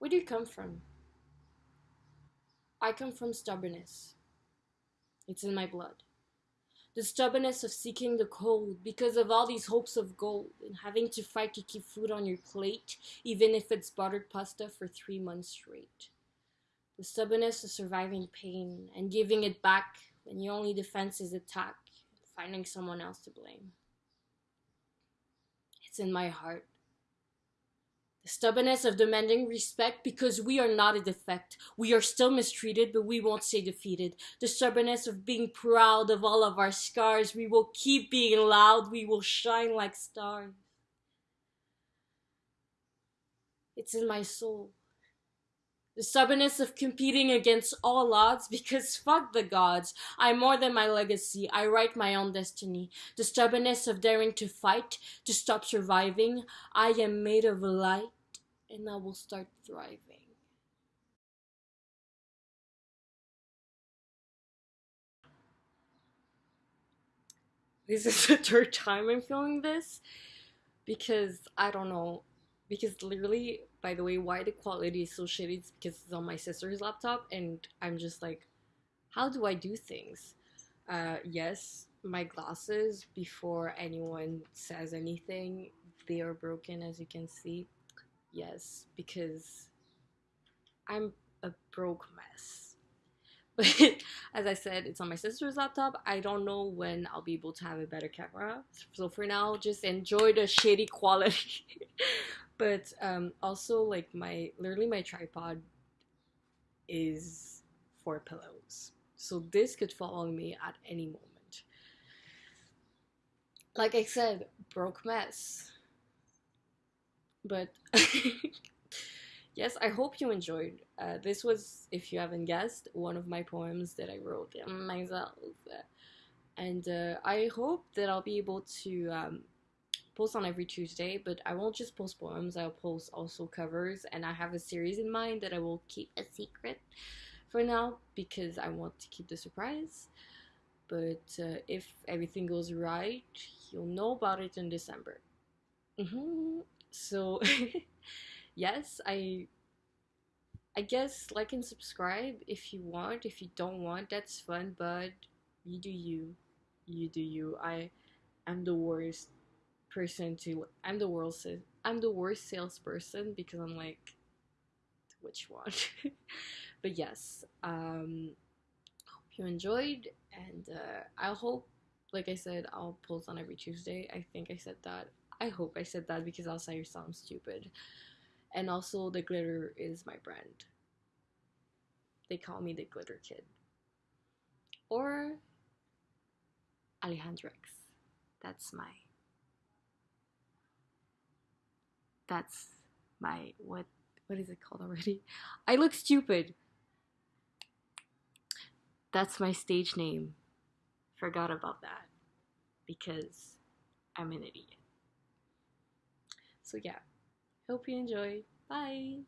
Where do you come from? I come from stubbornness. It's in my blood. The stubbornness of seeking the cold because of all these hopes of gold and having to fight to keep food on your plate, even if it's buttered pasta for three months straight. The stubbornness of surviving pain and giving it back when your only defense is attack, finding someone else to blame. It's in my heart. The stubbornness of demanding respect because we are not a defect. We are still mistreated, but we won't stay defeated. The stubbornness of being proud of all of our scars. We will keep being loud. We will shine like stars. It's in my soul. The stubbornness of competing against all odds because fuck the gods. I'm more than my legacy. I write my own destiny. The stubbornness of daring to fight, to stop surviving. I am made of light and I will start thriving. This is the third time I'm filming this because I don't know. Because literally by the way, why the quality is so shitty is because it's on my sister's laptop, and I'm just like, how do I do things? Uh, yes, my glasses, before anyone says anything, they are broken, as you can see. Yes, because I'm a broke mess. But as I said, it's on my sister's laptop. I don't know when I'll be able to have a better camera. So for now, just enjoy the shitty quality. but um, also like my literally my tripod is for pillows so this could fall on me at any moment like i said broke mess but yes i hope you enjoyed uh, this was if you haven't guessed one of my poems that i wrote myself and uh, i hope that i'll be able to um, post on every Tuesday, but I won't just post poems, I'll post also covers, and I have a series in mind that I will keep a secret for now because I want to keep the surprise. But uh, if everything goes right, you'll know about it in December. Mm-hmm. So, yes, I I guess like and subscribe if you want. If you don't want, that's fun, but you do you. You do you. I am the worst person to I'm the worst I'm the worst salesperson because I'm like which one but yes um hope you enjoyed and uh, I hope like I said I'll post on every Tuesday I think I said that I hope I said that because else I sound stupid and also the glitter is my brand they call me the glitter kid or Alejandrex that's my that's my what what is it called already? I look stupid. That's my stage name. Forgot about that because I'm an idiot. So yeah, hope you enjoy. Bye.